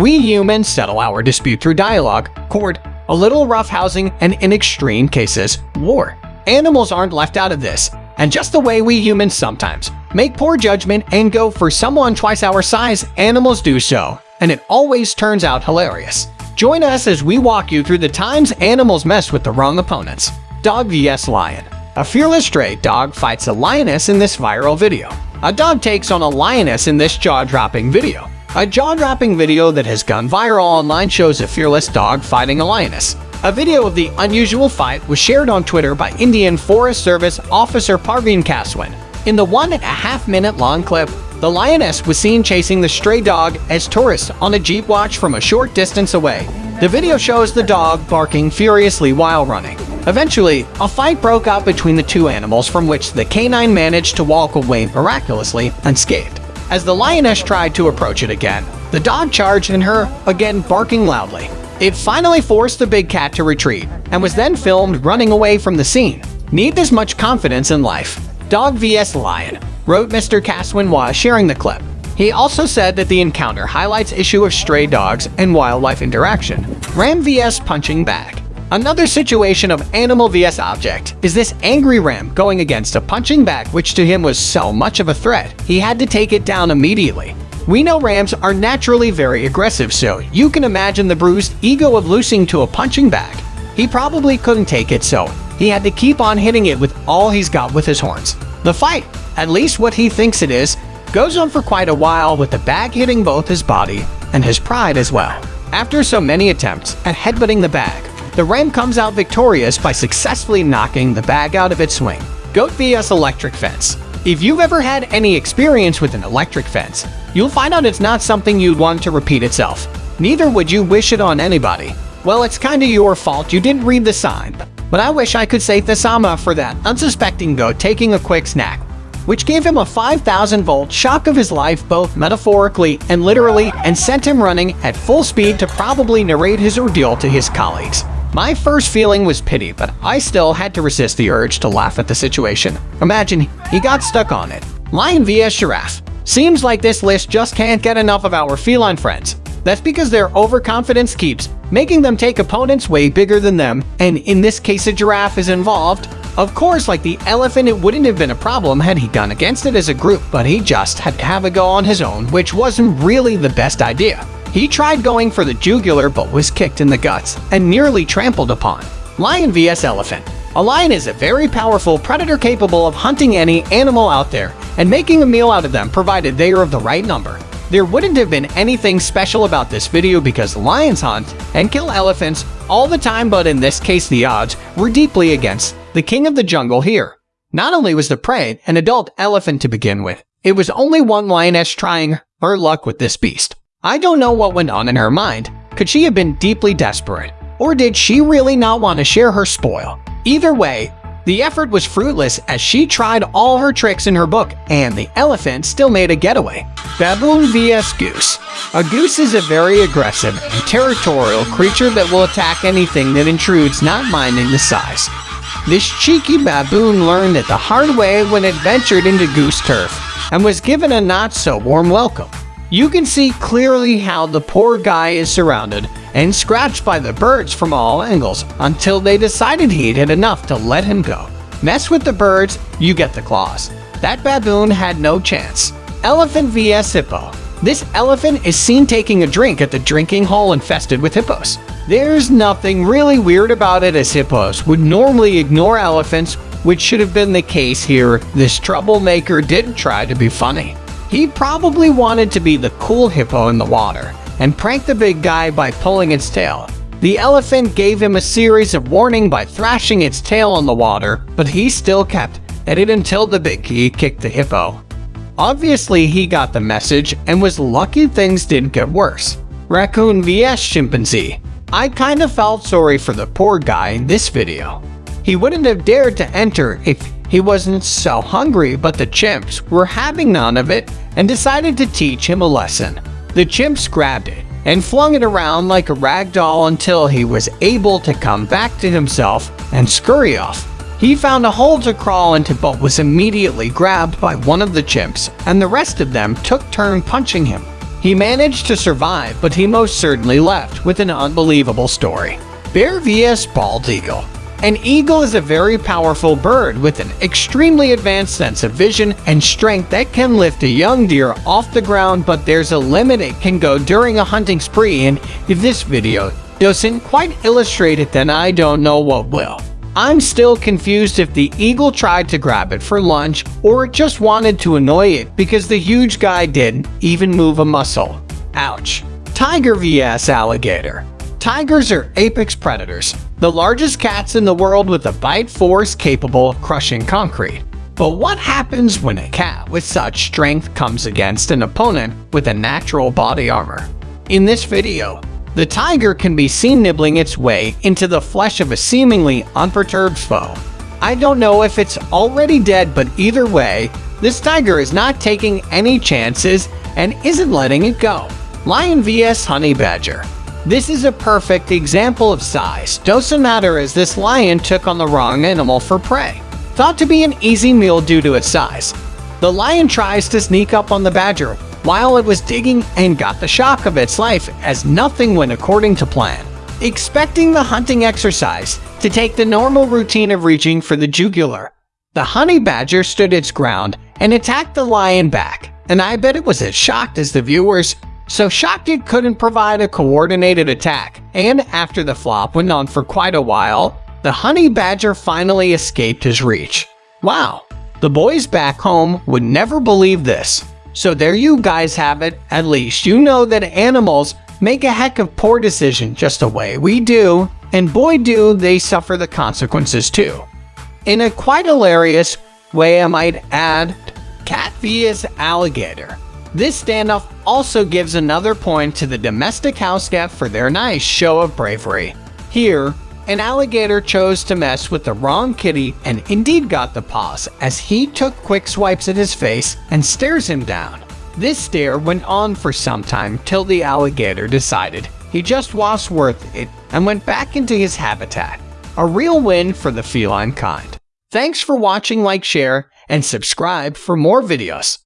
We humans settle our dispute through dialogue, court, a little roughhousing, and in extreme cases, war. Animals aren't left out of this, and just the way we humans sometimes make poor judgment and go for someone twice our size, animals do so, and it always turns out hilarious. Join us as we walk you through the times animals mess with the wrong opponents. Dog vs Lion A fearless stray dog fights a lioness in this viral video. A dog takes on a lioness in this jaw-dropping video. A jaw-dropping video that has gone viral online shows a fearless dog fighting a lioness. A video of the unusual fight was shared on Twitter by Indian Forest Service Officer Parveen Kaswan. In the one and a half minute long clip, the lioness was seen chasing the stray dog as tourists on a jeep watch from a short distance away. The video shows the dog barking furiously while running. Eventually, a fight broke out between the two animals from which the canine managed to walk away miraculously unscathed. As the lioness tried to approach it again, the dog charged in her, again barking loudly. It finally forced the big cat to retreat, and was then filmed running away from the scene. Need this much confidence in life. Dog vs Lion, wrote Mr. Kaswan while sharing the clip. He also said that the encounter highlights issue of stray dogs and wildlife interaction. Ram vs punching bag. Another situation of animal vs object is this angry ram going against a punching bag which to him was so much of a threat, he had to take it down immediately. We know rams are naturally very aggressive, so you can imagine the bruised ego of losing to a punching bag. He probably couldn't take it, so he had to keep on hitting it with all he's got with his horns. The fight, at least what he thinks it is, goes on for quite a while with the bag hitting both his body and his pride as well. After so many attempts at headbutting the bag, the Ram comes out victorious by successfully knocking the bag out of its swing. Goat vs electric fence. If you've ever had any experience with an electric fence, you'll find out it's not something you'd want to repeat itself. Neither would you wish it on anybody. Well, it's kinda your fault you didn't read the sign, but I wish I could say Thesama for that unsuspecting goat taking a quick snack, which gave him a 5,000 volt shock of his life both metaphorically and literally and sent him running at full speed to probably narrate his ordeal to his colleagues. My first feeling was pity, but I still had to resist the urge to laugh at the situation. Imagine he got stuck on it. Lion vs Giraffe. Seems like this list just can't get enough of our feline friends. That's because their overconfidence keeps making them take opponents way bigger than them, and in this case a giraffe is involved. Of course, like the elephant, it wouldn't have been a problem had he gone against it as a group, but he just had to have a go on his own, which wasn't really the best idea. He tried going for the jugular but was kicked in the guts and nearly trampled upon. Lion vs Elephant A lion is a very powerful predator capable of hunting any animal out there and making a meal out of them provided they are of the right number. There wouldn't have been anything special about this video because lions hunt and kill elephants all the time but in this case the odds were deeply against the king of the jungle here. Not only was the prey an adult elephant to begin with, it was only one lioness trying her luck with this beast. I don't know what went on in her mind. Could she have been deeply desperate? Or did she really not want to share her spoil? Either way, the effort was fruitless as she tried all her tricks in her book and the elephant still made a getaway. Baboon vs Goose A goose is a very aggressive and territorial creature that will attack anything that intrudes not minding the size. This cheeky baboon learned it the hard way when it ventured into goose turf and was given a not so warm welcome. You can see clearly how the poor guy is surrounded and scratched by the birds from all angles until they decided he'd had enough to let him go. Mess with the birds, you get the claws. That baboon had no chance. Elephant vs Hippo This elephant is seen taking a drink at the drinking hole infested with hippos. There's nothing really weird about it as hippos would normally ignore elephants, which should have been the case here. This troublemaker didn't try to be funny. He probably wanted to be the cool hippo in the water and prank the big guy by pulling its tail. The elephant gave him a series of warning by thrashing its tail on the water, but he still kept at it until the big key kicked the hippo. Obviously, he got the message and was lucky things didn't get worse. Raccoon vs Chimpanzee I kinda felt sorry for the poor guy in this video. He wouldn't have dared to enter if he wasn't so hungry, but the chimps were having none of it and decided to teach him a lesson. The chimps grabbed it and flung it around like a rag doll until he was able to come back to himself and scurry off. He found a hole to crawl into but was immediately grabbed by one of the chimps, and the rest of them took turn punching him. He managed to survive, but he most certainly left with an unbelievable story. Bear vs. Bald Eagle An eagle is a very powerful bird with an extremely advanced sense of vision and strength that can lift a young deer off the ground, but there's a limit it can go during a hunting spree, and if this video doesn't quite illustrate it, then I don't know what will. I'm still confused if the eagle tried to grab it for lunch or it just wanted to annoy it because the huge guy didn't even move a muscle. Ouch. Tiger vs alligator. Tigers are apex predators, the largest cats in the world with a bite force capable of crushing concrete. But what happens when a cat with such strength comes against an opponent with a natural body armor? In this video, the tiger can be seen nibbling its way into the flesh of a seemingly unperturbed foe. I don't know if it's already dead, but either way, this tiger is not taking any chances and isn't letting it go. Lion vs Honey Badger This is a perfect example of size. Doesn't matter as this lion took on the wrong animal for prey. Thought to be an easy meal due to its size. The lion tries to sneak up on the badger, while it was digging and got the shock of its life as nothing went according to plan. Expecting the hunting exercise to take the normal routine of reaching for the jugular, the honey badger stood its ground and attacked the lion back, and I bet it was as shocked as the viewers, so it couldn't provide a coordinated attack, and after the flop went on for quite a while, the honey badger finally escaped his reach. Wow, the boys back home would never believe this. So there you guys have it. At least you know that animals make a heck of poor decision just the way we do, and boy do they suffer the consequences too. In a quite hilarious way I might add, cat vs alligator. This standoff also gives another point to the domestic house cat for their nice show of bravery. Here, an alligator chose to mess with the wrong kitty and indeed got the paws as he took quick swipes at his face and stares him down. This stare went on for some time till the alligator decided he just was worth it and went back into his habitat. A real win for the feline kind. Thanks for watching, like, share, and subscribe for more videos.